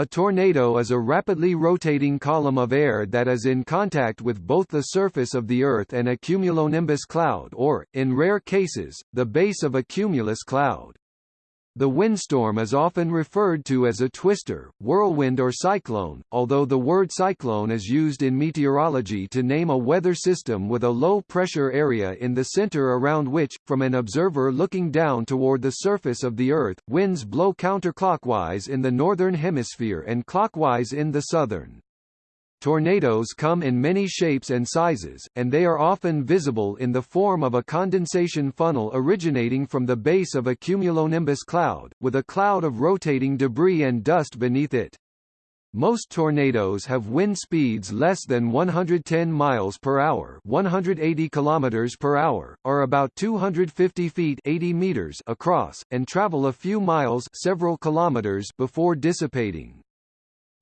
A tornado is a rapidly rotating column of air that is in contact with both the surface of the Earth and a cumulonimbus cloud or, in rare cases, the base of a cumulus cloud. The windstorm is often referred to as a twister, whirlwind or cyclone, although the word cyclone is used in meteorology to name a weather system with a low-pressure area in the center around which, from an observer looking down toward the surface of the Earth, winds blow counterclockwise in the northern hemisphere and clockwise in the southern. Tornadoes come in many shapes and sizes, and they are often visible in the form of a condensation funnel originating from the base of a cumulonimbus cloud, with a cloud of rotating debris and dust beneath it. Most tornadoes have wind speeds less than 110 miles per hour, 180 kilometers per hour, or about 250 feet 80 meters across, and travel a few miles, several kilometers before dissipating.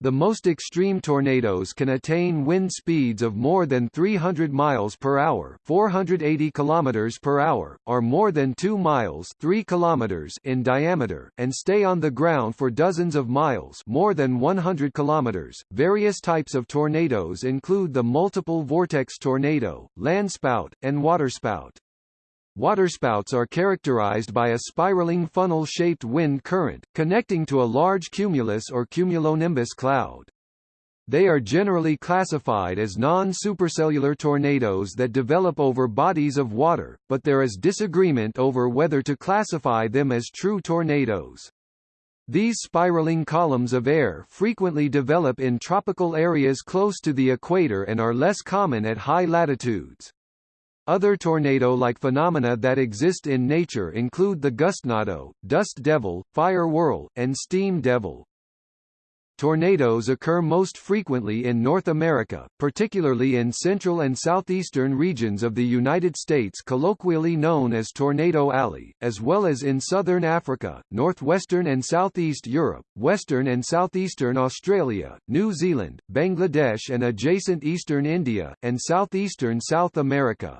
The most extreme tornadoes can attain wind speeds of more than 300 miles per hour, 480 kilometers per hour, or more than 2 miles, 3 kilometers in diameter, and stay on the ground for dozens of miles, more than 100 kilometers. Various types of tornadoes include the multiple vortex tornado, landspout, and waterspout. Waterspouts are characterized by a spiraling funnel-shaped wind current, connecting to a large cumulus or cumulonimbus cloud. They are generally classified as non-supercellular tornadoes that develop over bodies of water, but there is disagreement over whether to classify them as true tornadoes. These spiraling columns of air frequently develop in tropical areas close to the equator and are less common at high latitudes. Other tornado-like phenomena that exist in nature include the gustnado, dust devil, fire whirl, and steam devil. Tornadoes occur most frequently in North America, particularly in central and southeastern regions of the United States colloquially known as Tornado Alley, as well as in southern Africa, northwestern and southeast Europe, western and southeastern Australia, New Zealand, Bangladesh and adjacent eastern India, and southeastern South America.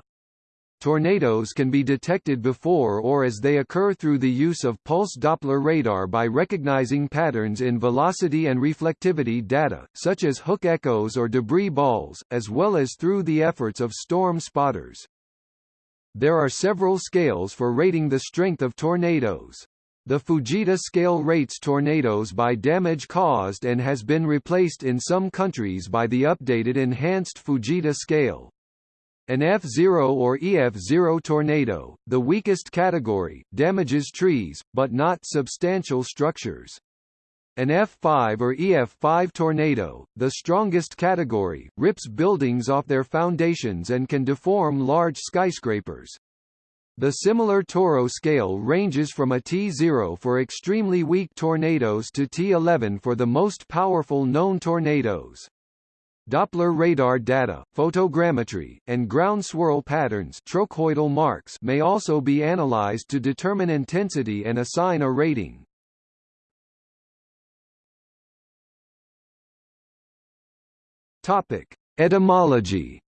Tornadoes can be detected before or as they occur through the use of pulse Doppler radar by recognizing patterns in velocity and reflectivity data, such as hook echoes or debris balls, as well as through the efforts of storm spotters. There are several scales for rating the strength of tornadoes. The Fujita scale rates tornadoes by damage caused and has been replaced in some countries by the updated enhanced Fujita scale. An F0 or EF0 tornado, the weakest category, damages trees, but not substantial structures. An F5 or EF5 tornado, the strongest category, rips buildings off their foundations and can deform large skyscrapers. The similar TORRO scale ranges from a T0 for extremely weak tornadoes to T11 for the most powerful known tornadoes. Doppler radar data, photogrammetry, and ground swirl patterns trochoidal marks may also be analyzed to determine intensity and assign a rating. Topic: Etymology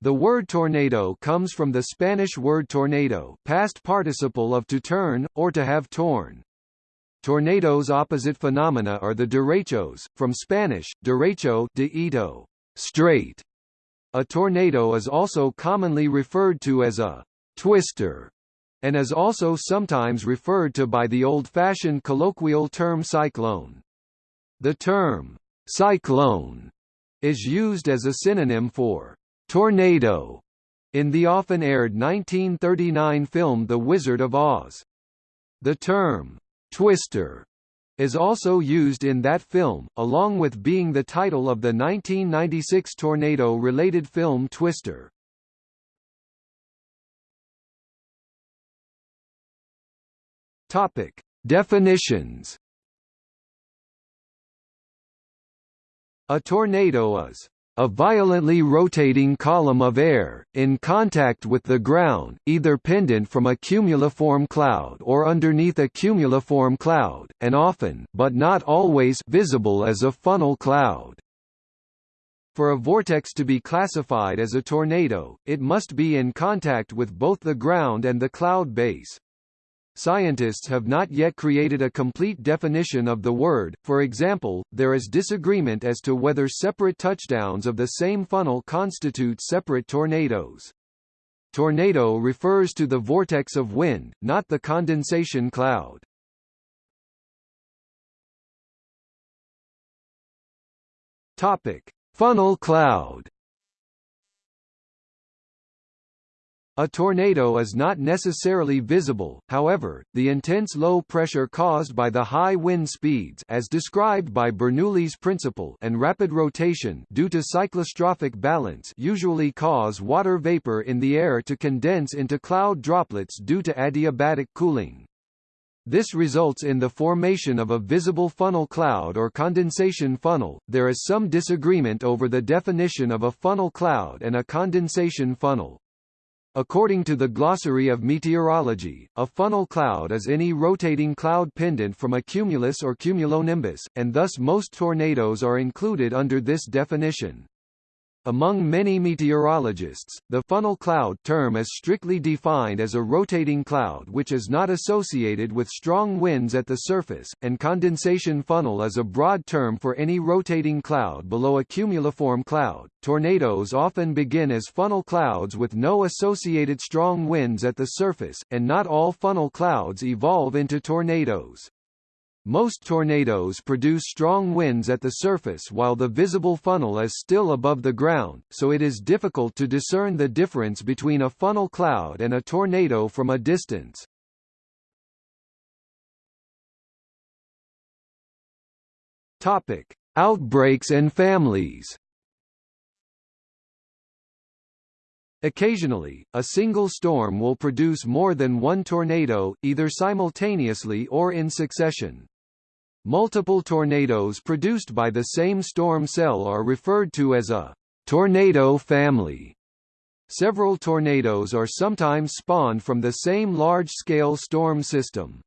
The word tornado comes from the Spanish word tornado past participle of to turn, or to have torn. Tornadoes opposite phenomena are the derechos, from Spanish, derecho de ito, straight. A tornado is also commonly referred to as a twister, and is also sometimes referred to by the old-fashioned colloquial term cyclone. The term cyclone is used as a synonym for tornado in the often aired 1939 film The Wizard of Oz. The term Twister is also used in that film, along with being the title of the 1996 tornado-related film Twister. Topic: Definitions. A tornado is a violently rotating column of air, in contact with the ground, either pendant from a cumuliform cloud or underneath a cumuliform cloud, and often but not always visible as a funnel cloud. For a vortex to be classified as a tornado, it must be in contact with both the ground and the cloud base. Scientists have not yet created a complete definition of the word, for example, there is disagreement as to whether separate touchdowns of the same funnel constitute separate tornadoes. Tornado refers to the vortex of wind, not the condensation cloud. Topic: Funnel cloud. A tornado is not necessarily visible, however, the intense low pressure caused by the high wind speeds as described by Bernoulli's principle and rapid rotation due to cyclostrophic balance usually cause water vapor in the air to condense into cloud droplets due to adiabatic cooling. This results in the formation of a visible funnel cloud or condensation funnel. There is some disagreement over the definition of a funnel cloud and a condensation funnel. According to the Glossary of Meteorology, a funnel cloud is any rotating cloud pendant from a cumulus or cumulonimbus, and thus most tornadoes are included under this definition. Among many meteorologists, the funnel cloud term is strictly defined as a rotating cloud which is not associated with strong winds at the surface, and condensation funnel is a broad term for any rotating cloud below a cumuliform cloud. Tornadoes often begin as funnel clouds with no associated strong winds at the surface, and not all funnel clouds evolve into tornadoes. Most tornadoes produce strong winds at the surface while the visible funnel is still above the ground, so it is difficult to discern the difference between a funnel cloud and a tornado from a distance. Topic: Outbreaks and families. Occasionally, a single storm will produce more than one tornado, either simultaneously or in succession. Multiple tornadoes produced by the same storm cell are referred to as a tornado family. Several tornadoes are sometimes spawned from the same large-scale storm system.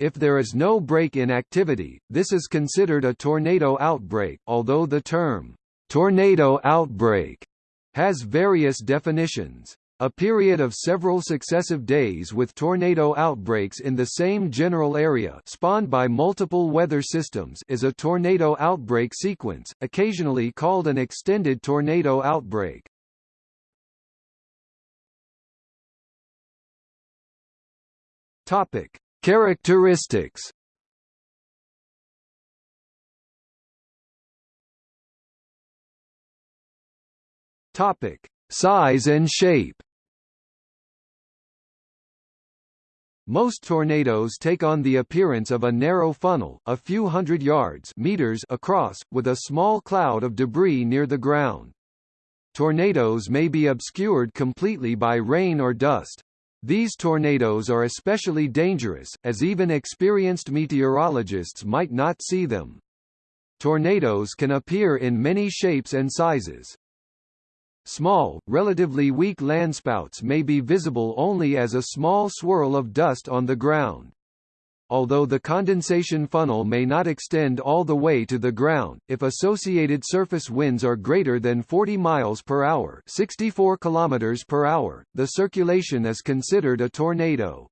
If there is no break in activity, this is considered a tornado outbreak, although the term, tornado outbreak, has various definitions. A period of several successive days with tornado outbreaks in the same general area spawned by multiple weather systems is a tornado outbreak sequence, occasionally called an extended tornado outbreak. Topic: Characteristics. Topic: Size and shape. Most tornadoes take on the appearance of a narrow funnel, a few hundred yards meters across, with a small cloud of debris near the ground. Tornadoes may be obscured completely by rain or dust. These tornadoes are especially dangerous, as even experienced meteorologists might not see them. Tornadoes can appear in many shapes and sizes. Small, relatively weak landspouts may be visible only as a small swirl of dust on the ground. Although the condensation funnel may not extend all the way to the ground, if associated surface winds are greater than 40 miles per hour, 64 kilometers per hour, the circulation is considered a tornado.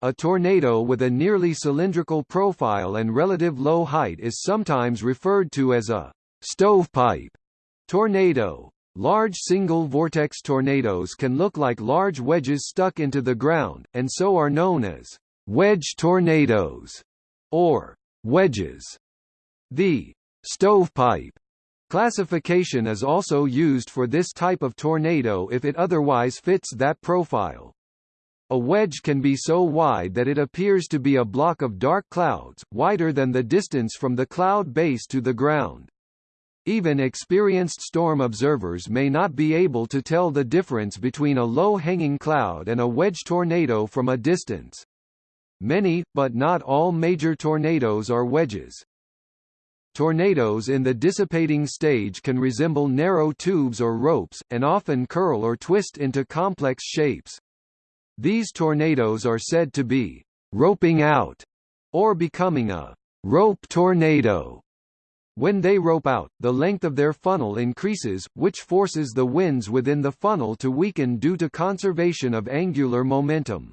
A tornado with a nearly cylindrical profile and relative low height is sometimes referred to as a stovepipe tornado. Large single-vortex tornadoes can look like large wedges stuck into the ground, and so are known as wedge tornadoes or wedges. The stovepipe classification is also used for this type of tornado if it otherwise fits that profile. A wedge can be so wide that it appears to be a block of dark clouds, wider than the distance from the cloud base to the ground. Even experienced storm observers may not be able to tell the difference between a low-hanging cloud and a wedge tornado from a distance. Many, but not all major tornadoes are wedges. Tornadoes in the dissipating stage can resemble narrow tubes or ropes, and often curl or twist into complex shapes. These tornadoes are said to be roping out, or becoming a rope tornado. When they rope out, the length of their funnel increases, which forces the winds within the funnel to weaken due to conservation of angular momentum.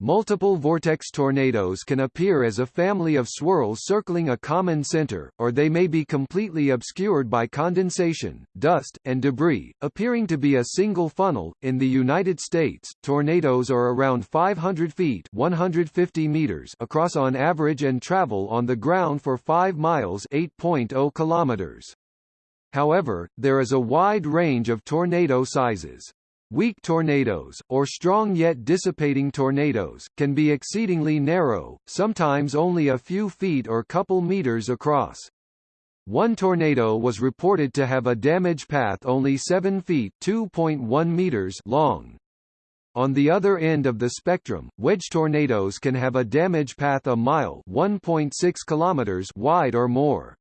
Multiple vortex tornadoes can appear as a family of swirls circling a common center, or they may be completely obscured by condensation, dust, and debris, appearing to be a single funnel. In the United States, tornadoes are around 500 feet (150 meters) across on average and travel on the ground for 5 miles (8.0 kilometers). However, there is a wide range of tornado sizes. Weak tornadoes, or strong yet dissipating tornadoes, can be exceedingly narrow, sometimes only a few feet or couple meters across. One tornado was reported to have a damage path only 7 feet (2.1 meters) long. On the other end of the spectrum, wedge tornadoes can have a damage path a mile (1.6 kilometers) wide or more.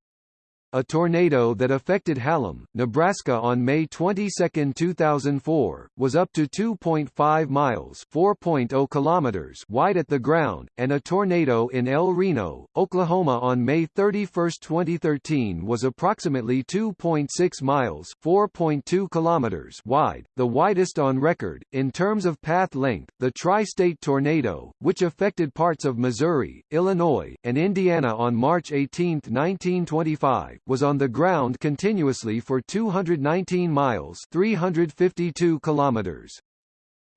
A tornado that affected Hallam, Nebraska on May 22, 2004, was up to 2.5 miles (4.0 kilometers) wide at the ground, and a tornado in El Reno, Oklahoma on May 31, 2013 was approximately 2.6 miles (4.2 kilometers) wide, the widest on record. In terms of path length, the tri-state tornado, which affected parts of Missouri, Illinois, and Indiana on March 18, 1925, was on the ground continuously for 219 miles 352 kilometers.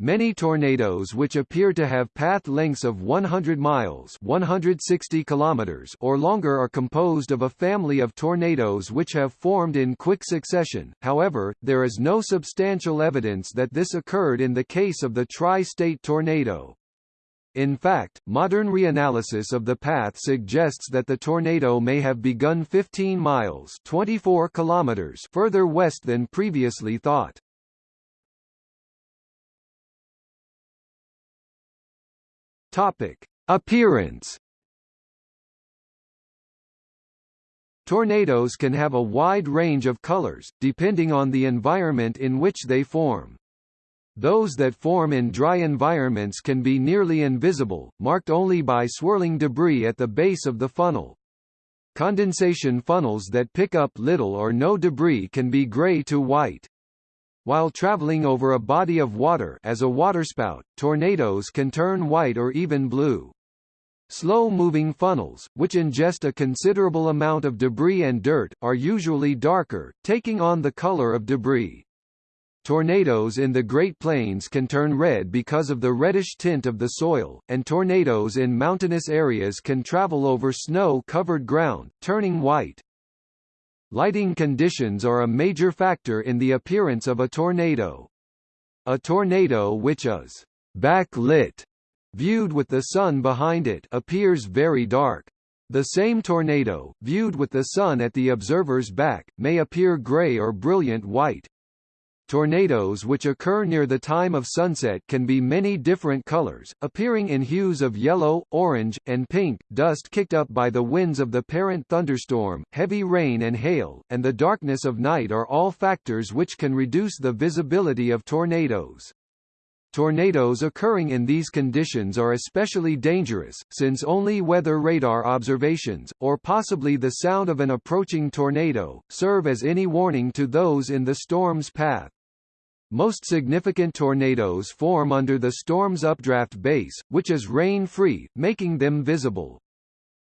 Many tornadoes which appear to have path lengths of 100 miles 160 kilometers or longer are composed of a family of tornadoes which have formed in quick succession, however, there is no substantial evidence that this occurred in the case of the tri-state tornado. In fact, modern reanalysis of the path suggests that the tornado may have begun 15 miles 24 kilometers further west than previously thought. Topic: Appearance Tornadoes can have a wide range of colors, depending on the environment in which they form. Those that form in dry environments can be nearly invisible, marked only by swirling debris at the base of the funnel. Condensation funnels that pick up little or no debris can be gray to white. While traveling over a body of water as a waterspout, tornadoes can turn white or even blue. Slow-moving funnels, which ingest a considerable amount of debris and dirt, are usually darker, taking on the color of debris. Tornadoes in the Great Plains can turn red because of the reddish tint of the soil, and tornadoes in mountainous areas can travel over snow-covered ground, turning white. Lighting conditions are a major factor in the appearance of a tornado. A tornado which is backlit, viewed with the sun behind it, appears very dark. The same tornado, viewed with the sun at the observer's back, may appear gray or brilliant white. Tornadoes which occur near the time of sunset can be many different colors, appearing in hues of yellow, orange, and pink. Dust kicked up by the winds of the parent thunderstorm, heavy rain and hail, and the darkness of night are all factors which can reduce the visibility of tornadoes. Tornadoes occurring in these conditions are especially dangerous, since only weather radar observations, or possibly the sound of an approaching tornado, serve as any warning to those in the storm's path. Most significant tornadoes form under the storm's updraft base, which is rain-free, making them visible.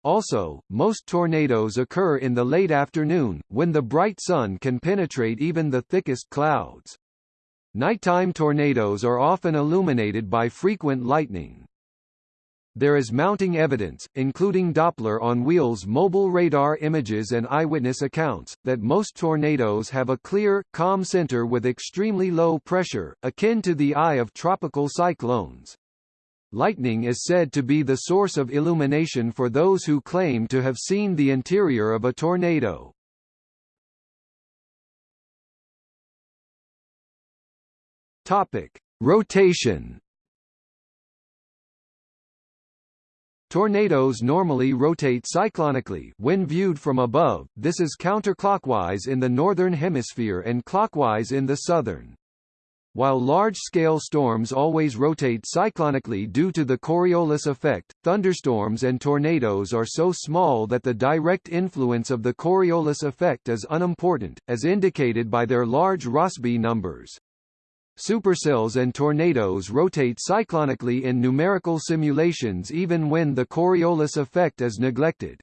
Also, most tornadoes occur in the late afternoon, when the bright sun can penetrate even the thickest clouds. Nighttime tornadoes are often illuminated by frequent lightning. There is mounting evidence, including Doppler on wheels mobile radar images and eyewitness accounts, that most tornadoes have a clear, calm center with extremely low pressure, akin to the eye of tropical cyclones. Lightning is said to be the source of illumination for those who claim to have seen the interior of a tornado. Topic: Rotation Tornadoes normally rotate cyclonically when viewed from above, this is counterclockwise in the northern hemisphere and clockwise in the southern. While large-scale storms always rotate cyclonically due to the Coriolis effect, thunderstorms and tornadoes are so small that the direct influence of the Coriolis effect is unimportant, as indicated by their large Rossby numbers. Supercells and tornadoes rotate cyclonically in numerical simulations even when the Coriolis effect is neglected.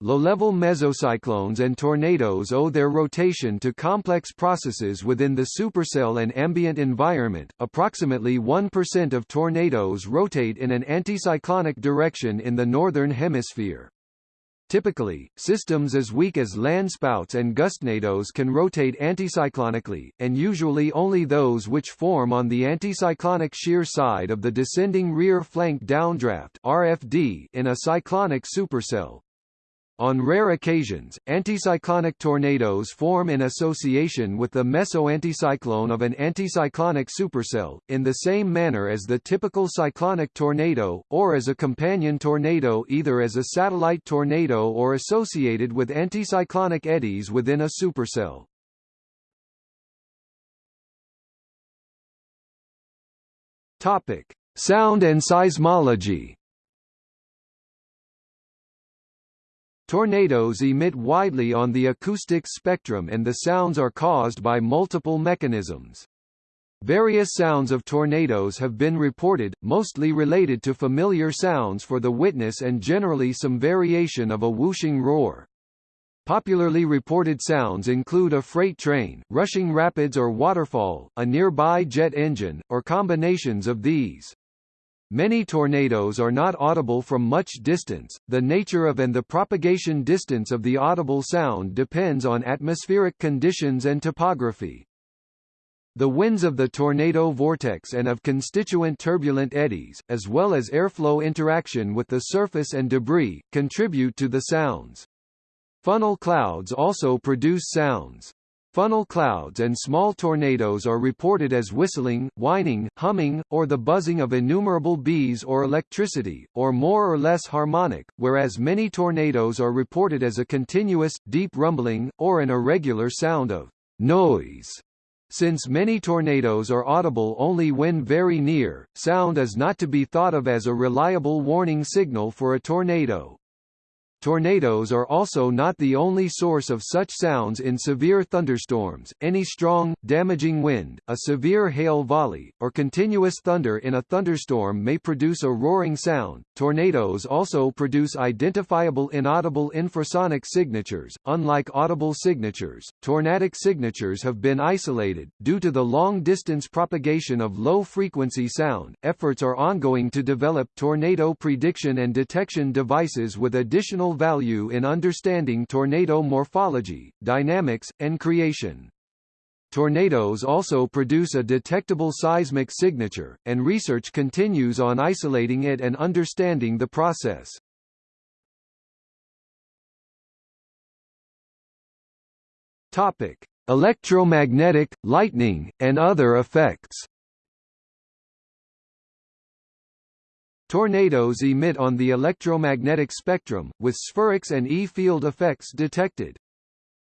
Low-level mesocyclones and tornadoes owe their rotation to complex processes within the supercell and ambient environment. Approximately 1% of tornadoes rotate in an anticyclonic direction in the northern hemisphere. Typically, systems as weak as landspouts and gustnadoes can rotate anticyclonically, and usually only those which form on the anticyclonic shear side of the descending rear flank downdraft RFD in a cyclonic supercell. On rare occasions, anticyclonic tornadoes form in association with the meso-anticyclone of an anticyclonic supercell, in the same manner as the typical cyclonic tornado, or as a companion tornado either as a satellite tornado or associated with anticyclonic eddies within a supercell. Topic: Sound and seismology. Tornadoes emit widely on the acoustic spectrum and the sounds are caused by multiple mechanisms. Various sounds of tornadoes have been reported, mostly related to familiar sounds for the witness and generally some variation of a whooshing roar. Popularly reported sounds include a freight train, rushing rapids or waterfall, a nearby jet engine, or combinations of these. Many tornadoes are not audible from much distance. The nature of and the propagation distance of the audible sound depends on atmospheric conditions and topography. The winds of the tornado vortex and of constituent turbulent eddies, as well as airflow interaction with the surface and debris, contribute to the sounds. Funnel clouds also produce sounds. Funnel clouds and small tornadoes are reported as whistling, whining, humming, or the buzzing of innumerable bees or electricity, or more or less harmonic, whereas many tornadoes are reported as a continuous, deep rumbling, or an irregular sound of noise. Since many tornadoes are audible only when very near, sound is not to be thought of as a reliable warning signal for a tornado. Tornadoes are also not the only source of such sounds in severe thunderstorms. Any strong, damaging wind, a severe hail volley, or continuous thunder in a thunderstorm may produce a roaring sound. Tornadoes also produce identifiable inaudible infrasonic signatures. Unlike audible signatures, tornadic signatures have been isolated due to the long-distance propagation of low-frequency sound. Efforts are ongoing to develop tornado prediction and detection devices with additional value in understanding tornado morphology, dynamics, and creation. Tornadoes also produce a detectable seismic signature, and research continues on isolating it and understanding the process. Topic: Electromagnetic, lightning, and other effects. Tornadoes emit on the electromagnetic spectrum, with spherics and E-field effects detected.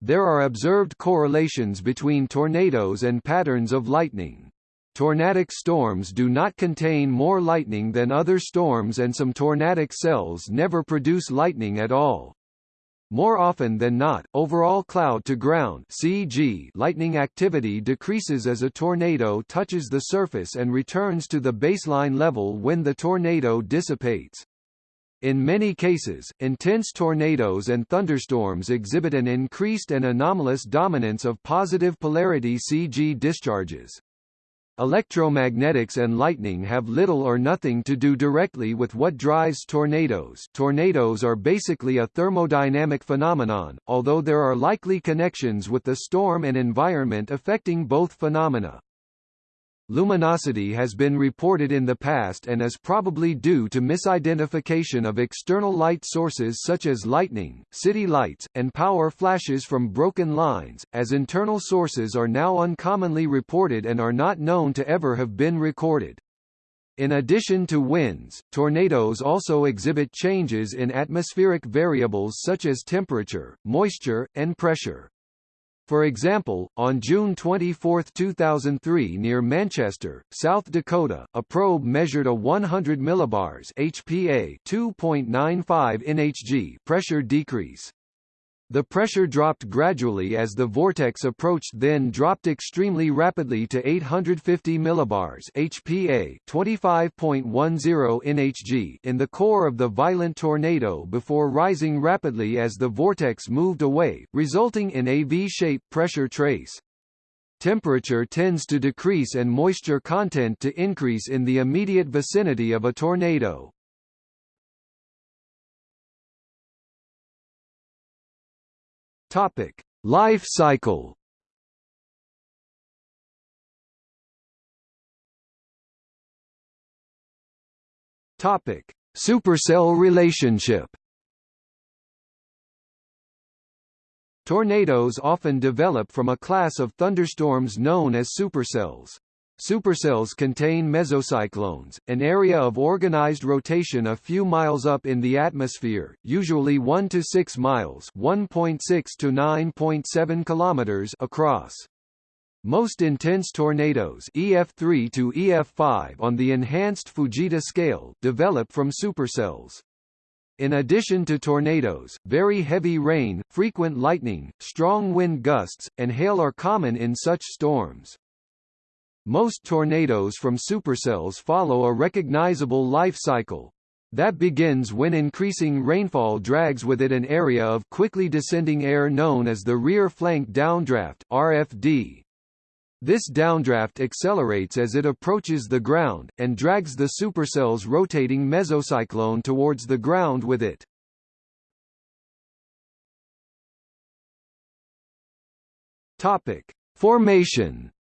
There are observed correlations between tornadoes and patterns of lightning. Tornadic storms do not contain more lightning than other storms and some tornadic cells never produce lightning at all. More often than not, overall cloud-to-ground lightning activity decreases as a tornado touches the surface and returns to the baseline level when the tornado dissipates. In many cases, intense tornadoes and thunderstorms exhibit an increased and anomalous dominance of positive polarity CG discharges. Electromagnetics and lightning have little or nothing to do directly with what drives tornadoes tornadoes are basically a thermodynamic phenomenon, although there are likely connections with the storm and environment affecting both phenomena. Luminosity has been reported in the past and is probably due to misidentification of external light sources such as lightning, city lights, and power flashes from broken lines, as internal sources are now uncommonly reported and are not known to ever have been recorded. In addition to winds, tornadoes also exhibit changes in atmospheric variables such as temperature, moisture, and pressure. For example, on June 24, 2003 near Manchester, South Dakota, a probe measured a 100 millibars HPA 2.95 nhg pressure decrease. The pressure dropped gradually as the vortex approached then dropped extremely rapidly to 850 millibars HPA 25.10 nhg in the core of the violent tornado before rising rapidly as the vortex moved away, resulting in a V-shaped pressure trace. Temperature tends to decrease and moisture content to increase in the immediate vicinity of a tornado. Topic: Life cycle. Topic: Supercell relationship. Tornadoes often develop from a class of thunderstorms known as supercells. Supercells contain mesocyclones, an area of organized rotation a few miles up in the atmosphere, usually 1 to 6 miles, 1.6 to 9.7 kilometers across. Most intense tornadoes EF3 to EF5 on the enhanced Fujita scale develop from supercells. In addition to tornadoes, very heavy rain, frequent lightning, strong wind gusts, and hail are common in such storms. Most tornadoes from supercells follow a recognizable life cycle. That begins when increasing rainfall drags with it an area of quickly descending air known as the rear flank downdraft RFD. This downdraft accelerates as it approaches the ground, and drags the supercell's rotating mesocyclone towards the ground with it. Topic. Formation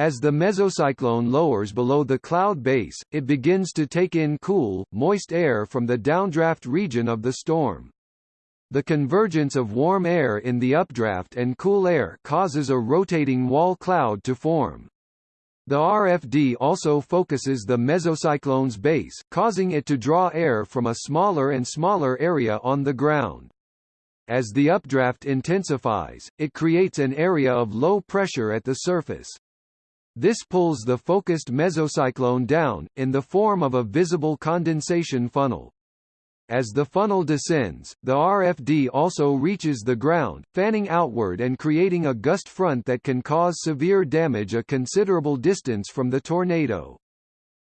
As the mesocyclone lowers below the cloud base, it begins to take in cool, moist air from the downdraft region of the storm. The convergence of warm air in the updraft and cool air causes a rotating wall cloud to form. The RFD also focuses the mesocyclone's base, causing it to draw air from a smaller and smaller area on the ground. As the updraft intensifies, it creates an area of low pressure at the surface. This pulls the focused mesocyclone down, in the form of a visible condensation funnel. As the funnel descends, the RFD also reaches the ground, fanning outward and creating a gust front that can cause severe damage a considerable distance from the tornado.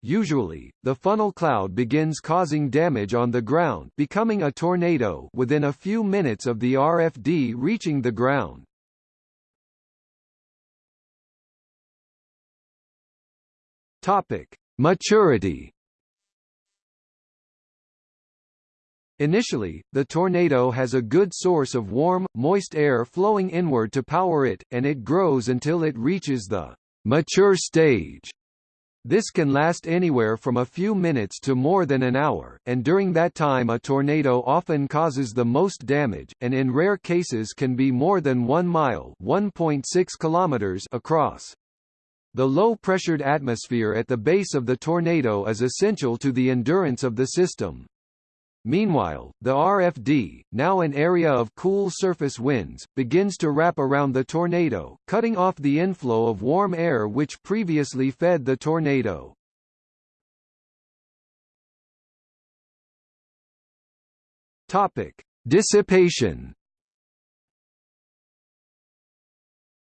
Usually, the funnel cloud begins causing damage on the ground becoming a tornado within a few minutes of the RFD reaching the ground. Topic: Maturity. Initially, the tornado has a good source of warm, moist air flowing inward to power it, and it grows until it reaches the mature stage. This can last anywhere from a few minutes to more than an hour, and during that time a tornado often causes the most damage, and in rare cases can be more than 1 mile kilometers across. The low-pressured atmosphere at the base of the tornado is essential to the endurance of the system. Meanwhile, the RFD, now an area of cool surface winds, begins to wrap around the tornado, cutting off the inflow of warm air which previously fed the tornado. Topic: Dissipation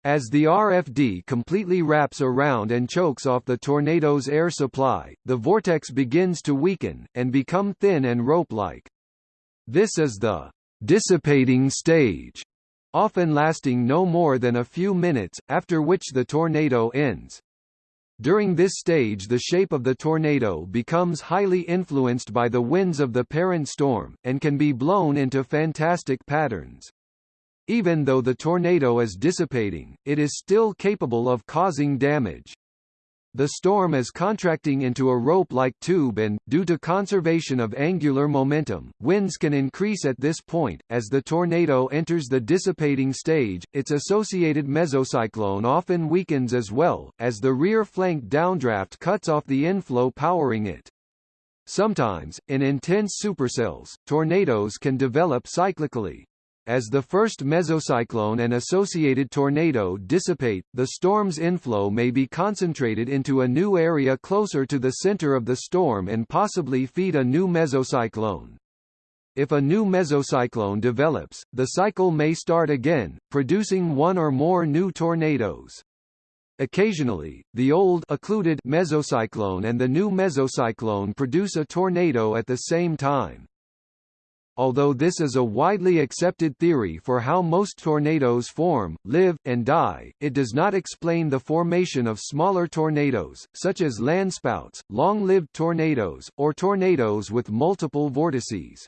As the RFD completely wraps around and chokes off the tornado's air supply, the vortex begins to weaken, and become thin and rope-like. This is the dissipating stage, often lasting no more than a few minutes, after which the tornado ends. During this stage the shape of the tornado becomes highly influenced by the winds of the parent storm, and can be blown into fantastic patterns. Even though the tornado is dissipating, it is still capable of causing damage. The storm is contracting into a rope-like tube and, due to conservation of angular momentum, winds can increase at this point. As the tornado enters the dissipating stage, its associated mesocyclone often weakens as well, as the rear flank downdraft cuts off the inflow powering it. Sometimes, in intense supercells, tornadoes can develop cyclically, as the first mesocyclone and associated tornado dissipate, the storm's inflow may be concentrated into a new area closer to the center of the storm and possibly feed a new mesocyclone. If a new mesocyclone develops, the cycle may start again, producing one or more new tornadoes. Occasionally, the old occluded mesocyclone and the new mesocyclone produce a tornado at the same time. Although this is a widely accepted theory for how most tornadoes form, live, and die, it does not explain the formation of smaller tornadoes, such as landspouts, long-lived tornadoes, or tornadoes with multiple vortices.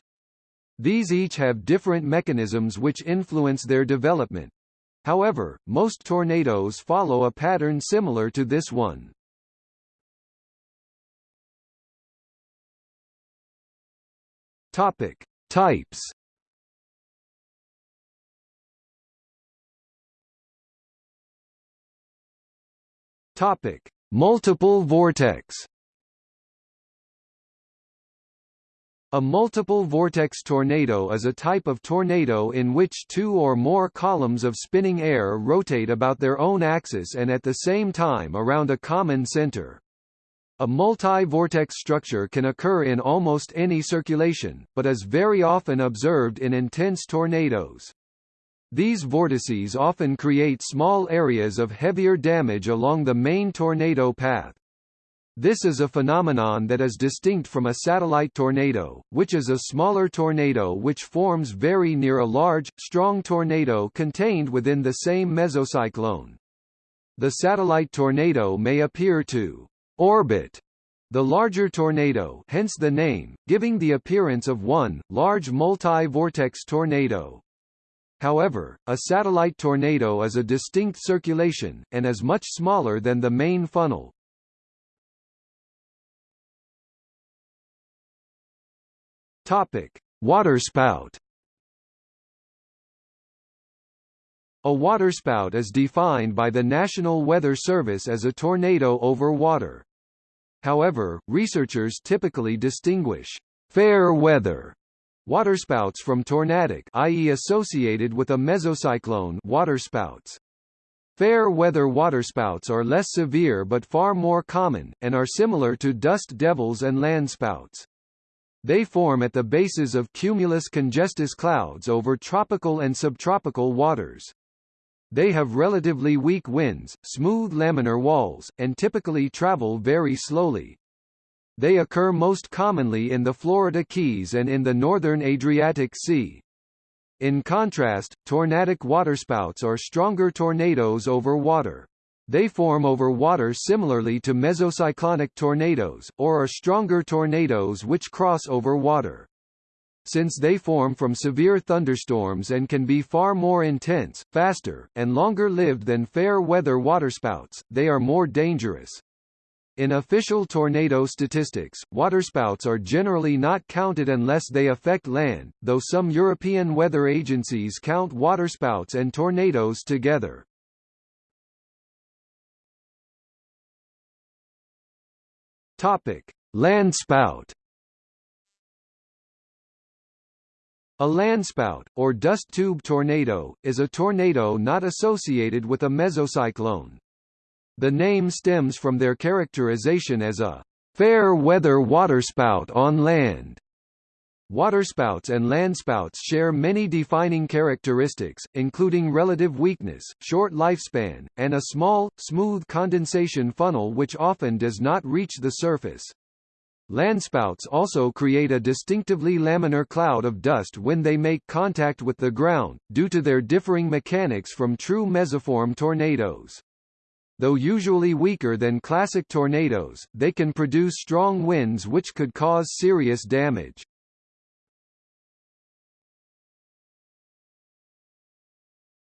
These each have different mechanisms which influence their development. However, most tornadoes follow a pattern similar to this one. Topic: Types. Topic: Multiple vortex. A multiple vortex tornado is a type of tornado in which two or more columns of spinning air rotate about their own axis and at the same time around a common center. A multi-vortex structure can occur in almost any circulation, but is very often observed in intense tornadoes. These vortices often create small areas of heavier damage along the main tornado path. This is a phenomenon that is distinct from a satellite tornado, which is a smaller tornado which forms very near a large, strong tornado contained within the same mesocyclone. The satellite tornado may appear to orbit the larger tornado hence the name, giving the appearance of one, large multi-vortex tornado. However, a satellite tornado is a distinct circulation, and is much smaller than the main funnel, Topic: Waterspout. A waterspout is defined by the National Weather Service as a tornado over water. However, researchers typically distinguish fair weather waterspouts from tornadic i.e. associated with a mesocyclone waterspouts. Fair weather waterspouts are less severe but far more common, and are similar to dust devils and landspouts. They form at the bases of cumulus congestus clouds over tropical and subtropical waters. They have relatively weak winds, smooth laminar walls, and typically travel very slowly. They occur most commonly in the Florida Keys and in the northern Adriatic Sea. In contrast, tornadic waterspouts are stronger tornadoes over water. They form over water similarly to mesocyclonic tornadoes, or are stronger tornadoes which cross over water. Since they form from severe thunderstorms and can be far more intense, faster, and longer-lived than fair-weather waterspouts, they are more dangerous. In official tornado statistics, waterspouts are generally not counted unless they affect land, though some European weather agencies count waterspouts and tornadoes together. Topic: Landspout. A landspout, or dust tube tornado, is a tornado not associated with a mesocyclone. The name stems from their characterization as a fair weather waterspout on land. Waterspouts and landspouts share many defining characteristics, including relative weakness, short lifespan, and a small, smooth condensation funnel which often does not reach the surface. Landspouts also create a distinctively laminar cloud of dust when they make contact with the ground, due to their differing mechanics from true mesoform tornadoes. Though usually weaker than classic tornadoes, they can produce strong winds which could cause serious damage.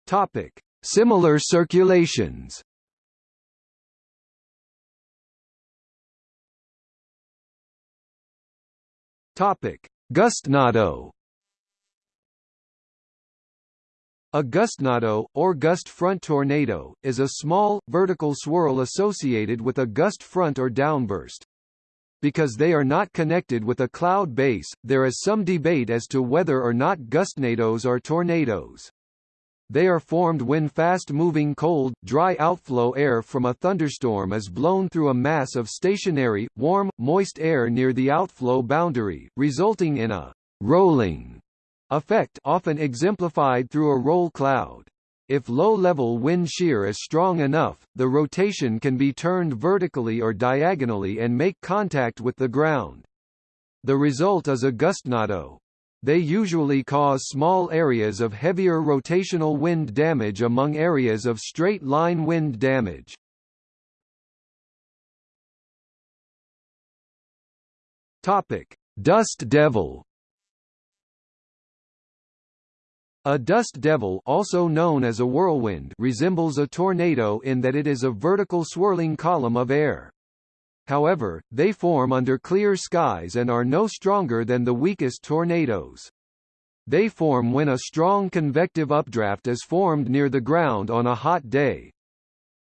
Topic: Similar circulations. Topic: Gustnado. A gustnado, or gust front tornado, is a small, vertical swirl associated with a gust front or downburst. Because they are not connected with a cloud base, there is some debate as to whether or not gustnados are tornadoes. They are formed when fast-moving cold, dry outflow air from a thunderstorm is blown through a mass of stationary, warm, moist air near the outflow boundary, resulting in a rolling effect often exemplified through a roll cloud. If low-level wind shear is strong enough, the rotation can be turned vertically or diagonally and make contact with the ground. The result is a gustnado. They usually cause small areas of heavier rotational wind damage among areas of straight-line wind damage. Topic: Dust devil. A dust devil also known as a whirlwind resembles a tornado in that it is a vertical swirling column of air. However, they form under clear skies and are no stronger than the weakest tornadoes. They form when a strong convective updraft is formed near the ground on a hot day,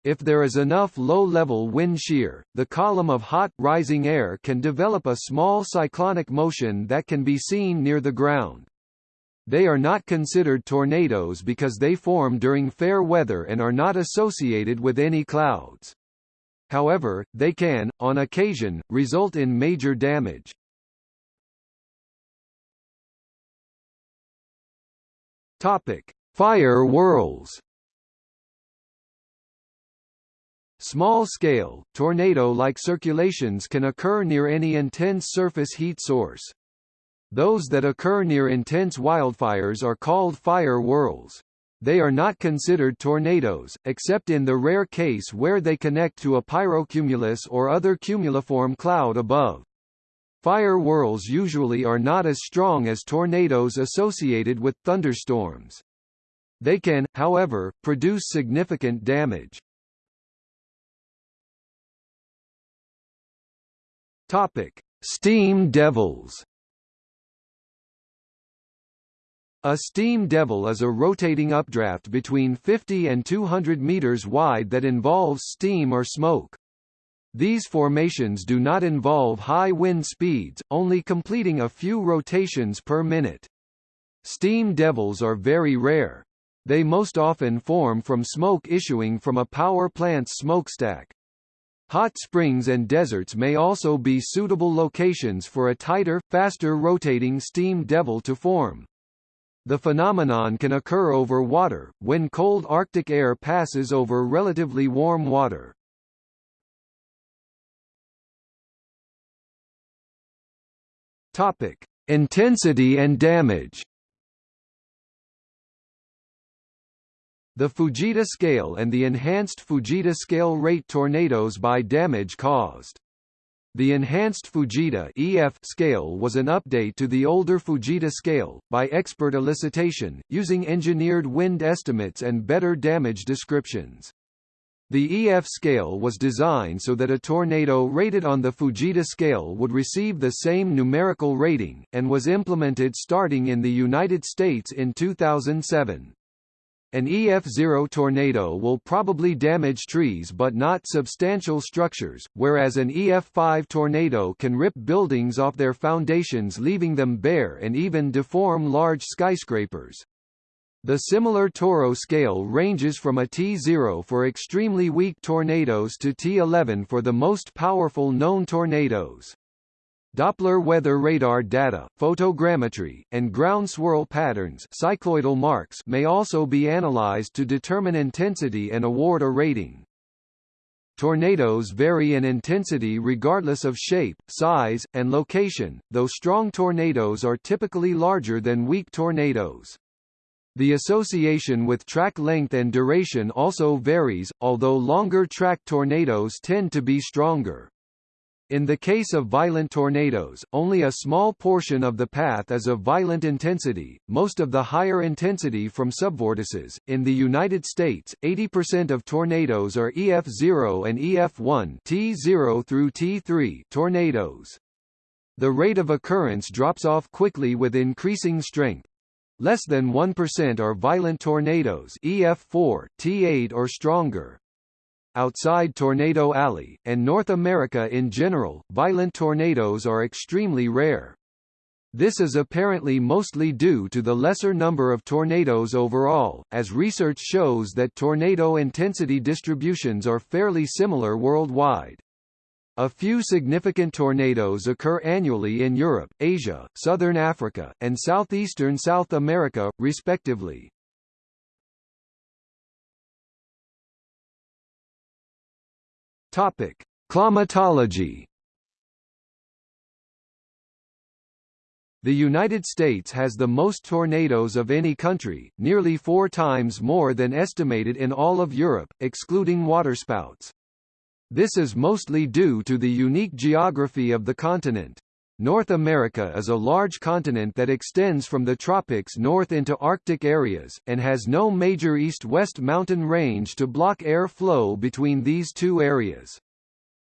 if there is enough low-level wind shear, the column of hot, rising air can develop a small cyclonic motion that can be seen near the ground. They are not considered tornadoes because they form during fair weather and are not associated with any clouds. However, they can, on occasion, result in major damage. Topic: Fire whirls. Small-scale, tornado-like circulations can occur near any intense surface heat source. Those that occur near intense wildfires are called fire whirls. They are not considered tornadoes, except in the rare case where they connect to a pyrocumulus or other cumuliform cloud above. Fire whirls usually are not as strong as tornadoes associated with thunderstorms. They can, however, produce significant damage. Topic: Steam devils. A steam devil is a rotating updraft between 50 and 200 meters wide that involves steam or smoke. These formations do not involve high wind speeds, only completing a few rotations per minute. Steam devils are very rare. They most often form from smoke issuing from a power plant's smokestack. Hot springs and deserts may also be suitable locations for a tighter, faster rotating steam devil to form. The phenomenon can occur over water, when cold Arctic air passes over relatively warm water. Topic: Intensity and damage. The Fujita scale and the enhanced Fujita scale rate tornadoes by damage caused. The enhanced Fujita EF scale was an update to the older Fujita scale, by expert elicitation, using engineered wind estimates and better damage descriptions. The EF scale was designed so that a tornado rated on the Fujita scale would receive the same numerical rating, and was implemented starting in the United States in 2007. An EF0 tornado will probably damage trees but not substantial structures, whereas an EF5 tornado can rip buildings off their foundations leaving them bare and even deform large skyscrapers. The similar TORRO scale ranges from a T0 for extremely weak tornadoes to T11 for the most powerful known tornadoes. Doppler weather radar data, photogrammetry, and ground swirl patterns cycloidal marks may also be analyzed to determine intensity and award a rating. Tornadoes vary in intensity regardless of shape, size, and location, though strong tornadoes are typically larger than weak tornadoes. The association with track length and duration also varies, although longer track tornadoes tend to be stronger. In the case of violent tornadoes, only a small portion of the path is of violent intensity, most of the higher intensity from subvortices. In the United States, 80% of tornadoes are EF0 and EF1 T0 through T3 tornadoes. The rate of occurrence drops off quickly with increasing strength. Less than 1% are violent tornadoes EF4, T8 or stronger. Outside Tornado Alley, and North America in general, violent tornadoes are extremely rare. This is apparently mostly due to the lesser number of tornadoes overall, as research shows that tornado intensity distributions are fairly similar worldwide. A few significant tornadoes occur annually in Europe, Asia, southern Africa, and southeastern South America, respectively. Topic: Climatology. The United States has the most tornadoes of any country, nearly four times more than estimated in all of Europe, excluding waterspouts. This is mostly due to the unique geography of the continent. North America is a large continent that extends from the tropics north into Arctic areas, and has no major east-west mountain range to block air flow between these two areas.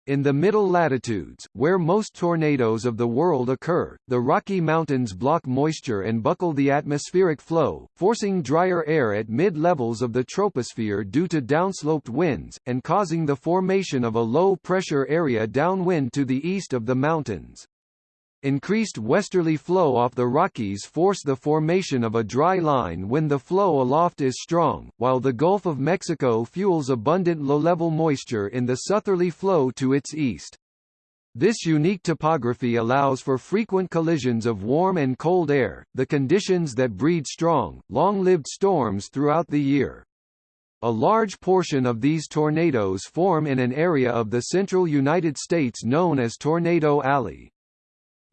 In the middle latitudes, where most tornadoes of the world occur, the Rocky Mountains block moisture and buckle the atmospheric flow, forcing drier air at mid-levels of the troposphere due to downsloped winds, and causing the formation of a low-pressure area downwind to the east of the mountains. Increased westerly flow off the Rockies force the formation of a dry line when the flow aloft is strong, while the Gulf of Mexico fuels abundant low-level moisture in the southerly flow to its east. This unique topography allows for frequent collisions of warm and cold air, the conditions that breed strong, long-lived storms throughout the year. A large portion of these tornadoes form in an area of the central United States known as Tornado Alley.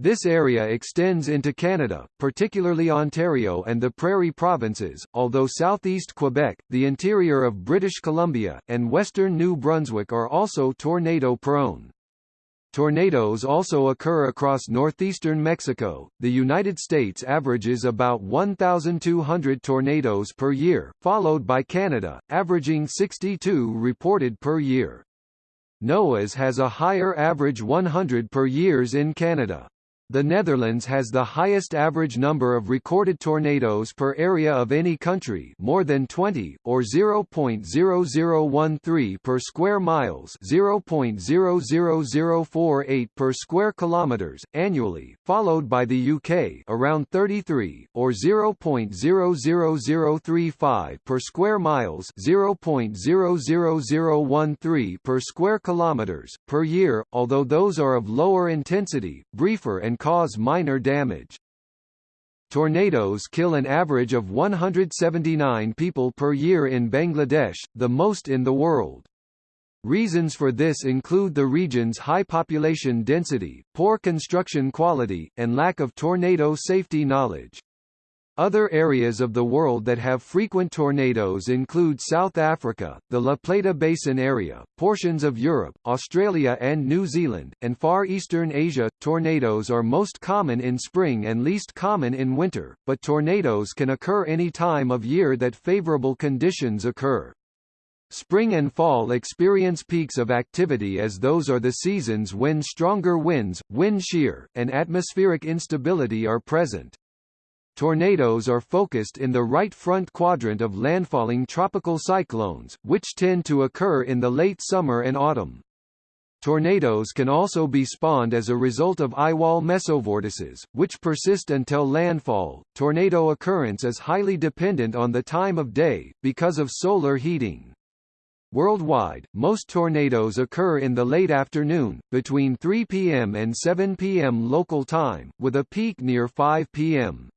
This area extends into Canada, particularly Ontario and the Prairie Provinces, although southeast Quebec, the interior of British Columbia, and western New Brunswick are also tornado-prone. Tornadoes also occur across northeastern Mexico. The United States averages about 1,200 tornadoes per year, followed by Canada, averaging 62 reported per year. NOAA's has a higher average 100 per years in Canada. The Netherlands has the highest average number of recorded tornadoes per area of any country more than 20, or 0.0013 per square miles 0.00048 per square kilometers, annually, followed by the UK around 33, or 0.00035 per square miles 0.00013 per square kilometers, per year, although those are of lower intensity, briefer and cause minor damage. Tornadoes kill an average of 179 people per year in Bangladesh, the most in the world. Reasons for this include the region's high population density, poor construction quality, and lack of tornado safety knowledge. Other areas of the world that have frequent tornadoes include South Africa, the La Plata Basin area, portions of Europe, Australia and New Zealand, and Far Eastern Asia. Tornadoes are most common in spring and least common in winter, but tornadoes can occur any time of year that favorable conditions occur. Spring and fall experience peaks of activity as those are the seasons when stronger winds, wind shear, and atmospheric instability are present. Tornadoes are focused in the right front quadrant of landfalling tropical cyclones, which tend to occur in the late summer and autumn. Tornadoes can also be spawned as a result of eyewall mesovortices, which persist until landfall. Tornado occurrence is highly dependent on the time of day, because of solar heating. Worldwide, most tornadoes occur in the late afternoon, between 3 p.m. and 7 p.m. local time, with a peak near 5 p.m.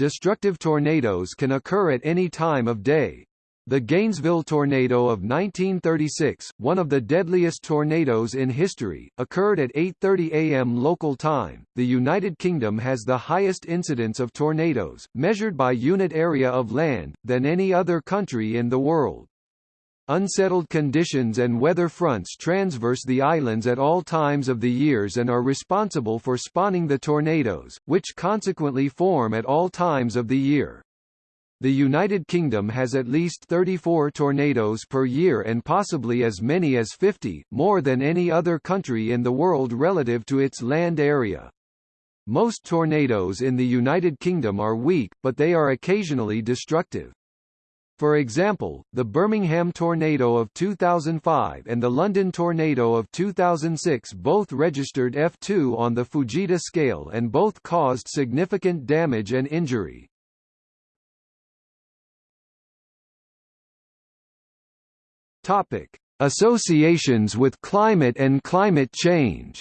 Destructive tornadoes can occur at any time of day. The Gainesville tornado of 1936, one of the deadliest tornadoes in history, occurred at 8:30 a.m. local time. The United Kingdom has the highest incidence of tornadoes, measured by unit area of land, than any other country in the world. Unsettled conditions and weather fronts transverse the islands at all times of the years and are responsible for spawning the tornadoes, which consequently form at all times of the year. The United Kingdom has at least 34 tornadoes per year and possibly as many as 50, more than any other country in the world relative to its land area. Most tornadoes in the United Kingdom are weak, but they are occasionally destructive. For example, the Birmingham tornado of 2005 and the London tornado of 2006 both registered F2 on the Fujita scale and both caused significant damage and injury. Topic: Associations with climate and climate change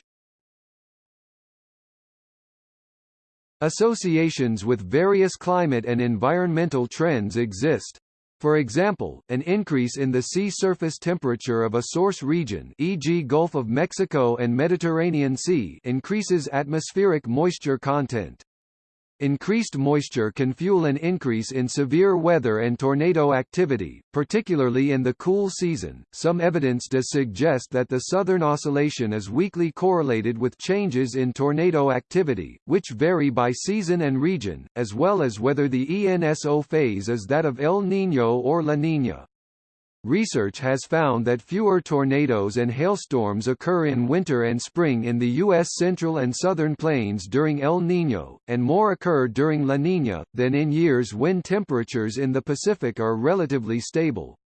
Associations with various climate and environmental trends exist. For example, an increase in the sea surface temperature of a source region e.g. Gulf of Mexico and Mediterranean Sea increases atmospheric moisture content. Increased moisture can fuel an increase in severe weather and tornado activity, particularly in the cool season. Some evidence does suggest that the Southern Oscillation is weakly correlated with changes in tornado activity, which vary by season and region, as well as whether the ENSO phase is that of El Niño or La Niña. Research has found that fewer tornadoes and hailstorms occur in winter and spring in the U.S. central and southern plains during El Niño, and more occur during La Niña, than in years when temperatures in the Pacific are relatively stable.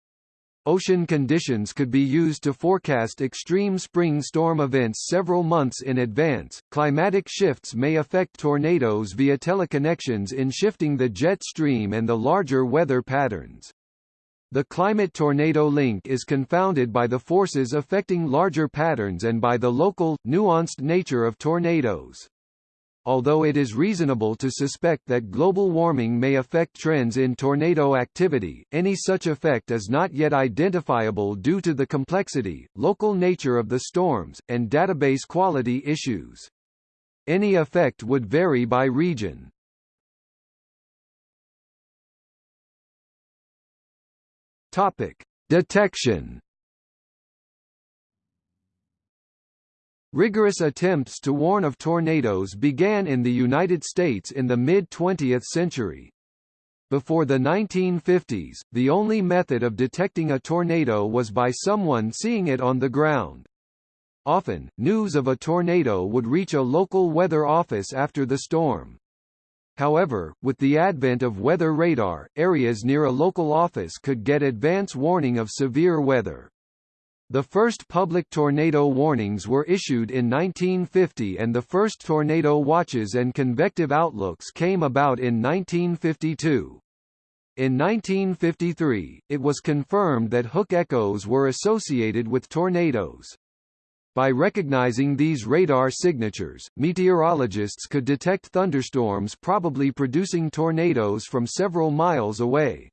Ocean conditions could be used to forecast extreme spring storm events several months in advance. Climatic shifts may affect tornadoes via teleconnections in shifting the jet stream and the larger weather patterns. The climate-tornado link is confounded by the forces affecting larger patterns and by the local, nuanced nature of tornadoes. Although it is reasonable to suspect that global warming may affect trends in tornado activity, any such effect is not yet identifiable due to the complexity, local nature of the storms, and database quality issues. Any effect would vary by region. Topic: Detection. Rigorous attempts to warn of tornadoes began in the United States in the mid-20th century. Before the 1950s, the only method of detecting a tornado was by someone seeing it on the ground. Often, news of a tornado would reach a local weather office after the storm. However, with the advent of weather radar, areas near a local office could get advance warning of severe weather. The first public tornado warnings were issued in 1950 and the first tornado watches and convective outlooks came about in 1952. In 1953, it was confirmed that hook echoes were associated with tornadoes. By recognizing these radar signatures, meteorologists could detect thunderstorms probably producing tornadoes from several miles away.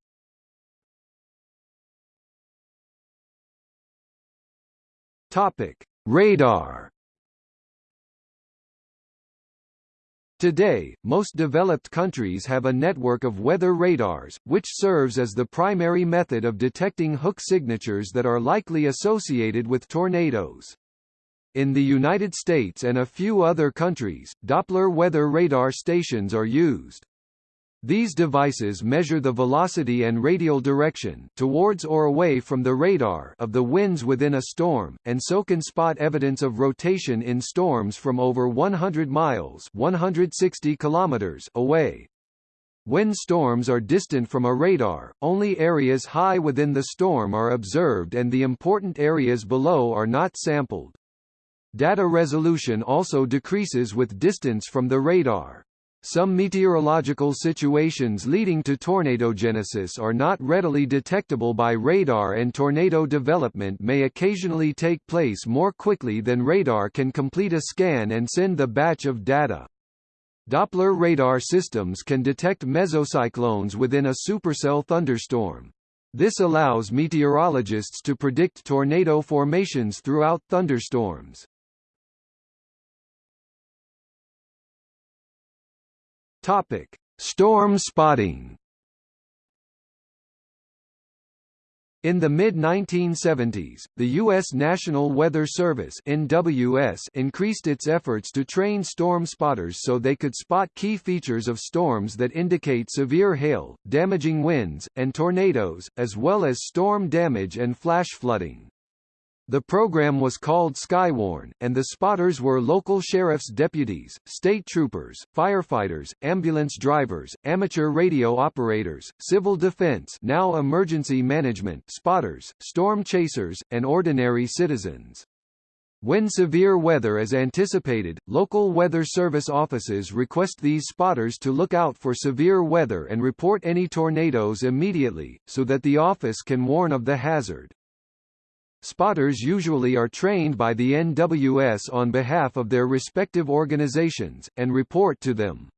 Topic: Radar Today, most developed countries have a network of weather radars, which serves as the primary method of detecting hook signatures that are likely associated with tornadoes. In the United States and a few other countries, Doppler weather radar stations are used. These devices measure the velocity and radial direction towards or away from the radar of the winds within a storm, and so can spot evidence of rotation in storms from over 100 miles 160 kilometers away. When storms are distant from a radar, only areas high within the storm are observed and the important areas below are not sampled. Data resolution also decreases with distance from the radar. Some meteorological situations leading to tornadogenesis are not readily detectable by radar and tornado development may occasionally take place more quickly than radar can complete a scan and send the batch of data. Doppler radar systems can detect mesocyclones within a supercell thunderstorm. This allows meteorologists to predict tornado formations throughout thunderstorms. Topic: Storm spotting. In the mid-1970s, the U.S. National Weather Service NWS increased its efforts to train storm spotters so they could spot key features of storms that indicate severe hail, damaging winds, and tornadoes, as well as storm damage and flash flooding. The program was called Skywarn, and the spotters were local sheriff's deputies, state troopers, firefighters, ambulance drivers, amateur radio operators, civil defense now emergency management spotters, storm chasers, and ordinary citizens. When severe weather is anticipated, local weather service offices request these spotters to look out for severe weather and report any tornadoes immediately, so that the office can warn of the hazard. Spotters usually are trained by the NWS on behalf of their respective organizations, and report to them.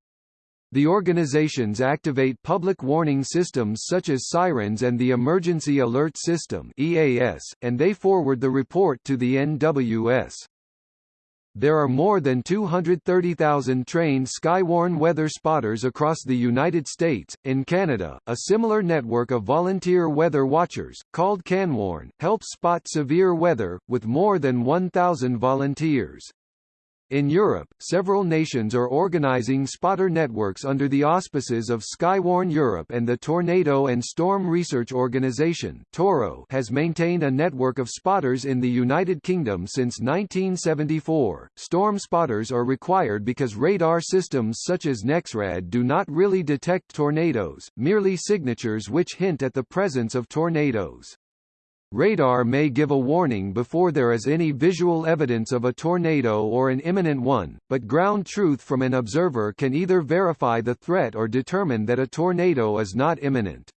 The organizations activate public warning systems such as sirens and the Emergency Alert System EAS, and they forward the report to the NWS. There are more than 230,000 trained Skywarn weather spotters across the United States. In Canada, a similar network of volunteer weather watchers, called CanWarn, helps spot severe weather, with more than 1,000 volunteers. In Europe, several nations are organizing spotter networks under the auspices of Skywarn Europe and the Tornado and Storm Research Organization TORRO has maintained a network of spotters in the United Kingdom since 1974. Storm spotters are required because radar systems such as NEXRAD do not really detect tornadoes, merely signatures which hint at the presence of tornadoes. Radar may give a warning before there is any visual evidence of a tornado or an imminent one, but ground truth from an observer can either verify the threat or determine that a tornado is not imminent.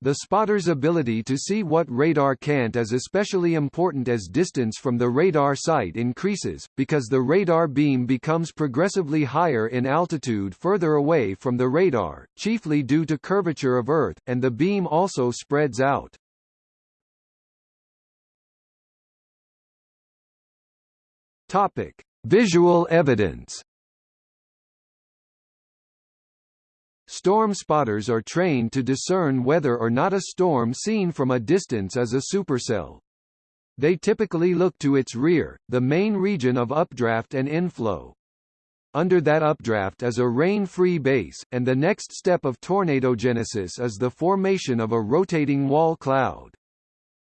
The spotter's ability to see what radar can't is especially important as distance from the radar site increases, because the radar beam becomes progressively higher in altitude further away from the radar, chiefly due to curvature of Earth, and the beam also spreads out. Topic: Visual evidence. Storm spotters are trained to discern whether or not a storm seen from a distance is a supercell. They typically look to its rear, the main region of updraft and inflow. Under that updraft is a rain-free base, and the next step of tornadogenesis is the formation of a rotating wall cloud.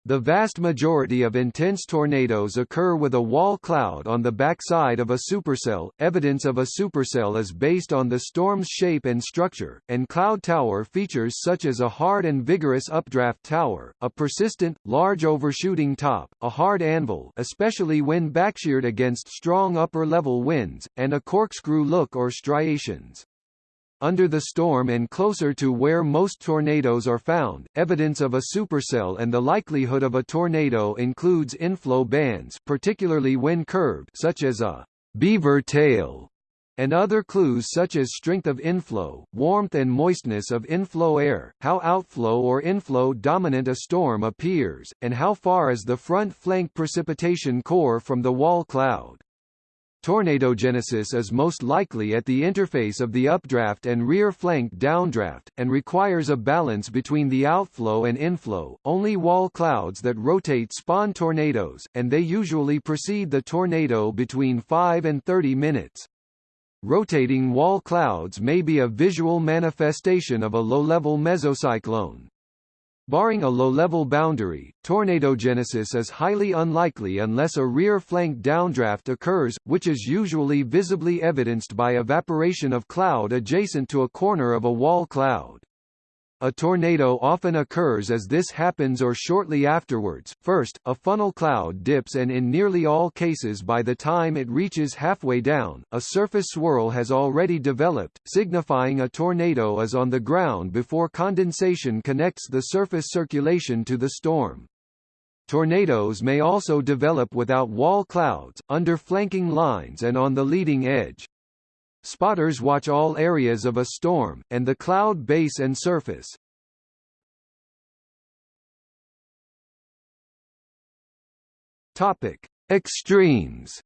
The vast majority of intense tornadoes occur with a wall cloud on the backside of a supercell. Evidence of a supercell is based on the storm's shape and structure, and cloud tower features such as a hard and vigorous updraft tower, a persistent, large overshooting top, a hard anvil especially when backsheared against strong upper-level winds, and a corkscrew look or striations. Under the storm and closer to where most tornadoes are found, evidence of a supercell and the likelihood of a tornado includes inflow bands particularly when curved such as a beaver tail, and other clues such as strength of inflow, warmth and moistness of inflow air, how outflow or inflow dominant a storm appears, and how far is the front flank precipitation core from the wall cloud. Tornadogenesis is most likely at the interface of the updraft and rear flank downdraft, and requires a balance between the outflow and inflow. Only wall clouds that rotate spawn tornadoes, and they usually precede the tornado between 5 and 30 minutes. Rotating wall clouds may be a visual manifestation of a low-level mesocyclone. Barring a low-level boundary, tornadogenesis is highly unlikely unless a rear flank downdraft occurs, which is usually visibly evidenced by evaporation of cloud adjacent to a corner of a wall cloud. A tornado often occurs as this happens or shortly afterwards. First, a funnel cloud dips and in nearly all cases by the time it reaches halfway down, a surface swirl has already developed, signifying a tornado is on the ground before condensation connects the surface circulation to the storm. Tornadoes may also develop without wall clouds, under flanking lines and on the leading edge. Spotters watch all areas of a storm, and the cloud base and surface. Topic: Extremes.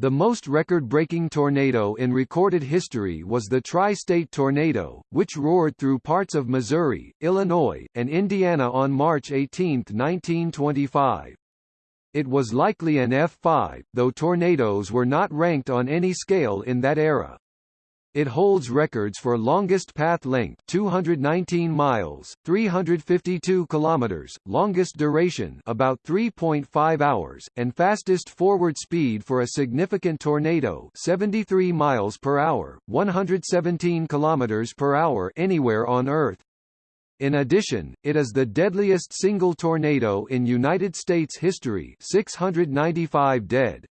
The most record-breaking tornado in recorded history was the Tri-State Tornado, which roared through parts of Missouri, Illinois, and Indiana on March 18, 1925. It was likely an F5, though tornadoes were not ranked on any scale in that era. It holds records for longest path length 219 miles, 352 kilometers, longest duration about 3.5 hours, and fastest forward speed for a significant tornado 73 miles per hour, 117 kilometers per hour anywhere on Earth. In addition, it is the deadliest single tornado in United States history 695 dead.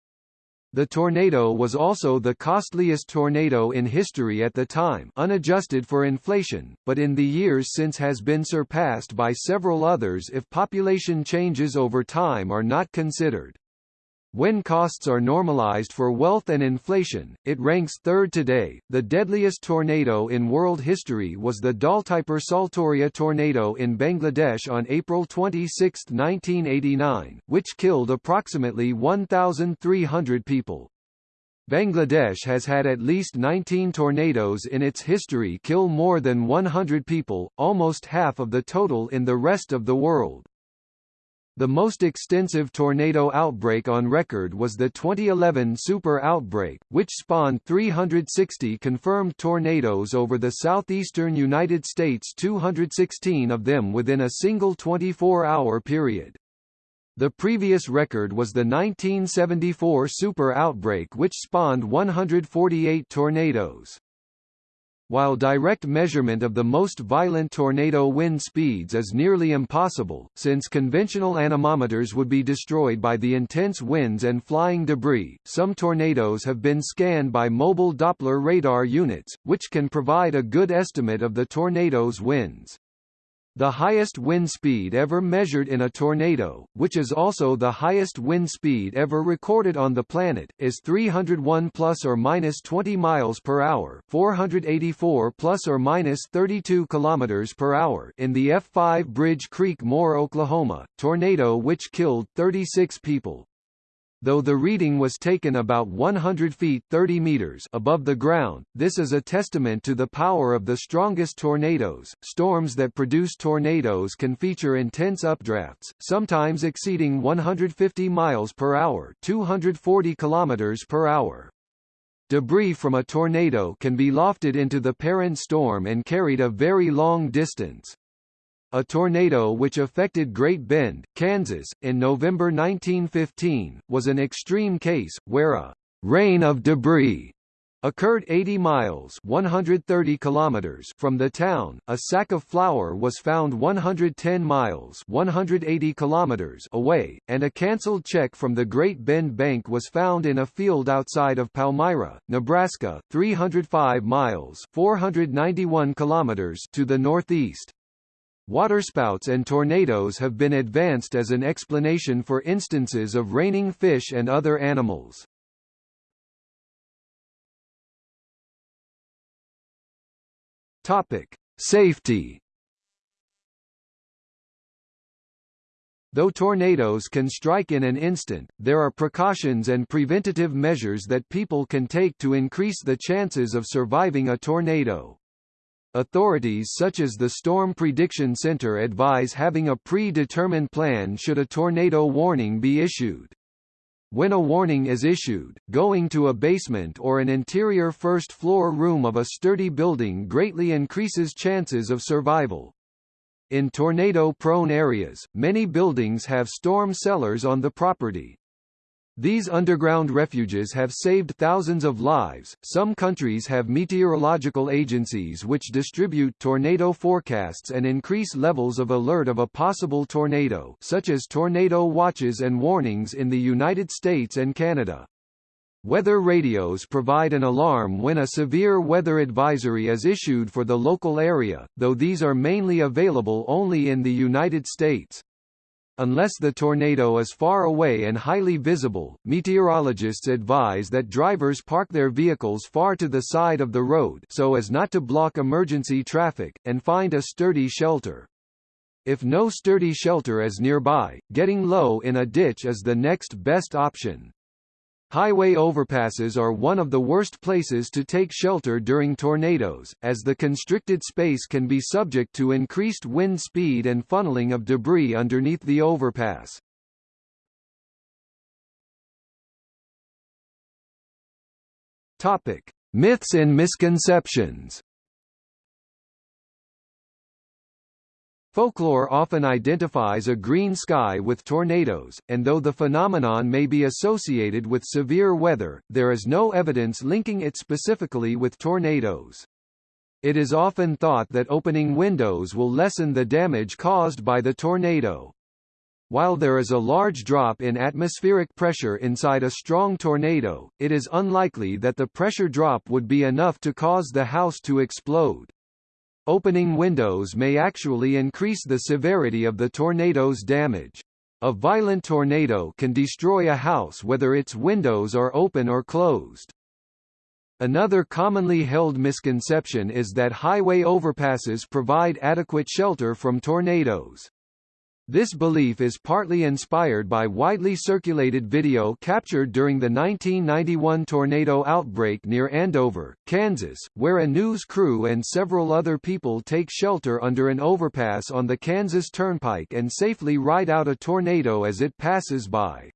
The tornado was also the costliest tornado in history at the time unadjusted for inflation, but in the years since has been surpassed by several others if population changes over time are not considered. When costs are normalized for wealth and inflation, it ranks third today. The deadliest tornado in world history was the Daulatpur Saturia tornado in Bangladesh on April 26, 1989, which killed approximately 1,300 people. Bangladesh has had at least 19 tornadoes in its history kill more than 100 people, almost half of the total in the rest of the world. The most extensive tornado outbreak on record was the 2011 super outbreak, which spawned 360 confirmed tornadoes over the southeastern United States 216 of them within a single 24-hour period. The previous record was the 1974 super outbreak which spawned 148 tornadoes. While direct measurement of the most violent tornado wind speeds is nearly impossible, since conventional anemometers would be destroyed by the intense winds and flying debris, some tornadoes have been scanned by mobile Doppler radar units, which can provide a good estimate of the tornado's winds. The highest wind speed ever measured in a tornado, which is also the highest wind speed ever recorded on the planet, is 301 plus or minus 20 miles per hour, 484 plus or minus 32 kilometers per hour in the F5 Bridge Creek Moore, Oklahoma, tornado which killed 36 people. Though the reading was taken about 100 feet 30 meters above the ground, this is a testament to the power of the strongest tornadoes. Storms that produce tornadoes can feature intense updrafts, sometimes exceeding 150 miles per hour, 240 kilometers per hour. Debris from a tornado can be lofted into the parent storm and carried a very long distance. A tornado which affected Great Bend, Kansas, in November 1915, was an extreme case, where a rain of debris occurred 80 miles 130 kilometers from the town. A sack of flour was found 110 miles 180 kilometers away, and a cancelled check from the Great Bend Bank was found in a field outside of Palmyra, Nebraska, 305 miles 491 kilometers to the northeast. Waterspouts and tornadoes have been advanced as an explanation for instances of raining fish and other animals. Topic: Safety. Though tornadoes can strike in an instant, there are precautions and preventative measures that people can take to increase the chances of surviving a tornado. Authorities such as the Storm Prediction Center advise having a predetermined plan should a tornado warning be issued. When a warning is issued, going to a basement or an interior first-floor room of a sturdy building greatly increases chances of survival. In tornado-prone areas, many buildings have storm cellars on the property. These underground refuges have saved thousands of lives. Some countries have meteorological agencies which distribute tornado forecasts and increase levels of alert of a possible tornado, such as tornado watches and warnings in the United States and Canada. Weather radios provide an alarm when a severe weather advisory is issued for the local area, though these are mainly available only in the United States. Unless the tornado is far away and highly visible, meteorologists advise that drivers park their vehicles far to the side of the road so as not to block emergency traffic, and find a sturdy shelter. If no sturdy shelter is nearby, getting low in a ditch is the next best option. Highway overpasses are one of the worst places to take shelter during tornadoes, as the constricted space can be subject to increased wind speed and funneling of debris underneath the overpass. Topic: Myths and misconceptions. Folklore often identifies a green sky with tornadoes, and though the phenomenon may be associated with severe weather, there is no evidence linking it specifically with tornadoes. It is often thought that opening windows will lessen the damage caused by the tornado. While there is a large drop in atmospheric pressure inside a strong tornado, it is unlikely that the pressure drop would be enough to cause the house to explode. Opening windows may actually increase the severity of the tornado's damage. A violent tornado can destroy a house whether its windows are open or closed. Another commonly held misconception is that highway overpasses provide adequate shelter from tornadoes. This belief is partly inspired by widely circulated video captured during the 1991 tornado outbreak near Andover, Kansas, where a news crew and several other people take shelter under an overpass on the Kansas Turnpike and safely ride out a tornado as it passes by.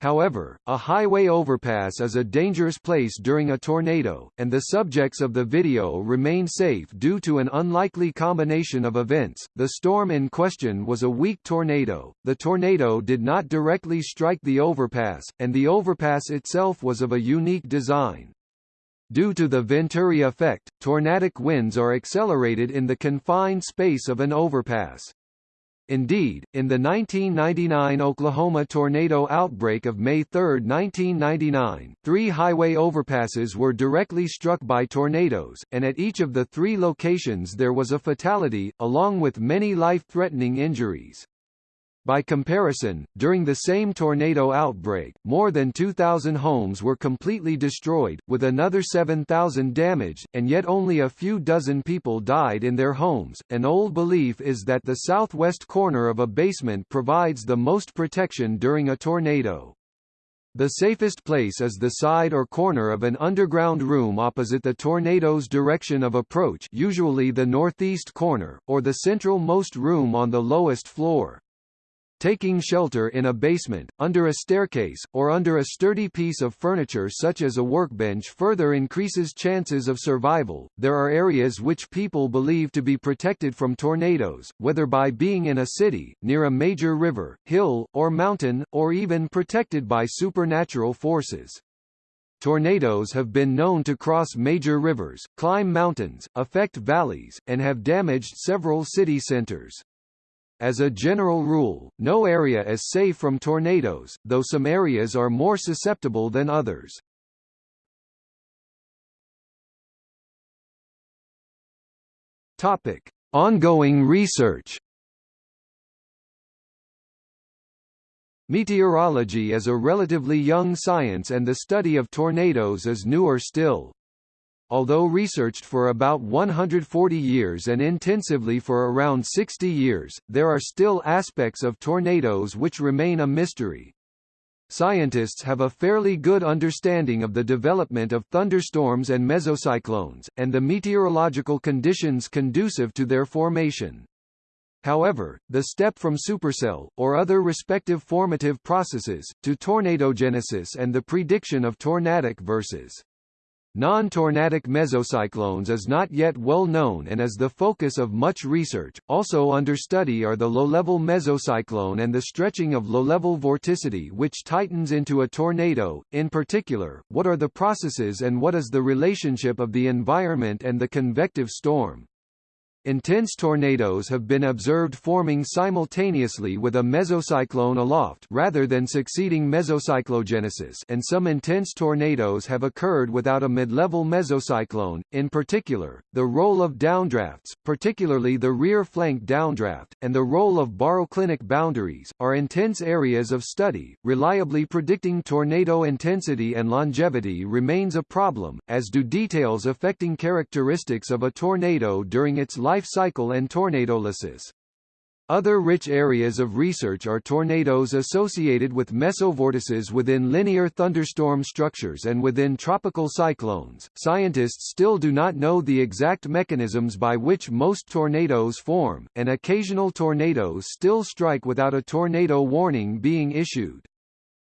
However, a highway overpass is a dangerous place during a tornado, and the subjects of the video remain safe due to an unlikely combination of events. The storm in question was a weak tornado, the tornado did not directly strike the overpass, and the overpass itself was of a unique design. Due to the Venturi effect, tornadic winds are accelerated in the confined space of an overpass. Indeed, in the 1999 Oklahoma tornado outbreak of May 3, 1999, three highway overpasses were directly struck by tornadoes, and at each of the three locations there was a fatality, along with many life-threatening injuries. By comparison, during the same tornado outbreak, more than 2,000 homes were completely destroyed, with another 7,000 damaged, and yet only a few dozen people died in their homes. An old belief is that the southwest corner of a basement provides the most protection during a tornado. The safest place is the side or corner of an underground room opposite the tornado's direction of approach usually the northeast corner, or the central-most room on the lowest floor. Taking shelter in a basement, under a staircase, or under a sturdy piece of furniture such as a workbench further increases chances of survival. There are areas which people believe to be protected from tornadoes, whether by being in a city, near a major river, hill, or mountain, or even protected by supernatural forces. Tornadoes have been known to cross major rivers, climb mountains, affect valleys, and have damaged several city centers. As a general rule, no area is safe from tornadoes, though some areas are more susceptible than others. Topic: Ongoing research. Meteorology is a relatively young science and the study of tornadoes is newer still. Although researched for about 140 years and intensively for around 60 years, there are still aspects of tornadoes which remain a mystery. Scientists have a fairly good understanding of the development of thunderstorms and mesocyclones, and the meteorological conditions conducive to their formation. However, the step from supercell, or other respective formative processes, to tornadogenesis and the prediction of tornadic versus Non-tornadic mesocyclones is not yet well known and is the focus of much research. Also under study are the low-level mesocyclone and the stretching of low-level vorticity which tightens into a tornado. In particular, what are the processes and what is the relationship of the environment and the convective storm? Intense tornadoes have been observed forming simultaneously with a mesocyclone aloft rather than succeeding mesocyclogenesis and some intense tornadoes have occurred without a mid-level mesocyclone. In particular, the role of downdrafts, particularly the rear flank downdraft, and the role of baroclinic boundaries, are intense areas of study. Reliably predicting tornado intensity and longevity remains a problem, as do details affecting characteristics of a tornado during its life cycle and tornadolysis. Other rich areas of research are tornadoes associated with mesovortices within linear thunderstorm structures and within tropical cyclones. Scientists still do not know the exact mechanisms by which most tornadoes form, and occasional tornadoes still strike without a tornado warning being issued.